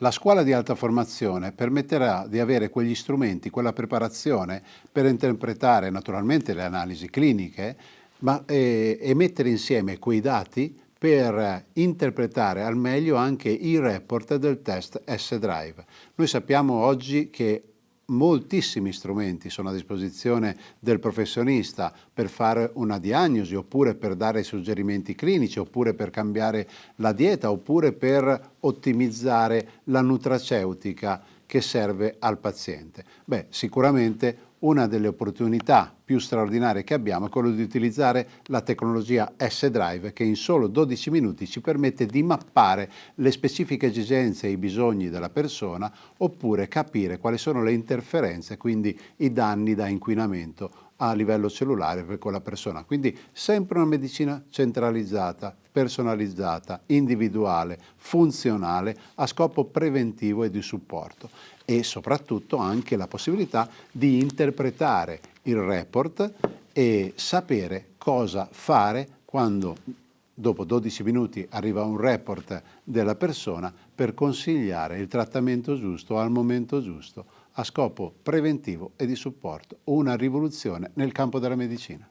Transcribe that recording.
La scuola di alta formazione permetterà di avere quegli strumenti, quella preparazione per interpretare naturalmente le analisi cliniche ma, e, e mettere insieme quei dati per interpretare al meglio anche i report del test S-Drive. Noi sappiamo oggi che moltissimi strumenti sono a disposizione del professionista per fare una diagnosi oppure per dare suggerimenti clinici oppure per cambiare la dieta oppure per ottimizzare la nutraceutica che serve al paziente. Beh, sicuramente una delle opportunità più straordinarie che abbiamo è quello di utilizzare la tecnologia S-Drive che in solo 12 minuti ci permette di mappare le specifiche esigenze e i bisogni della persona oppure capire quali sono le interferenze, quindi i danni da inquinamento a livello cellulare per quella persona. Quindi sempre una medicina centralizzata, personalizzata, individuale, funzionale, a scopo preventivo e di supporto e soprattutto anche la possibilità di interpretare il report e sapere cosa fare quando dopo 12 minuti arriva un report della persona per consigliare il trattamento giusto al momento giusto a scopo preventivo e di supporto, una rivoluzione nel campo della medicina.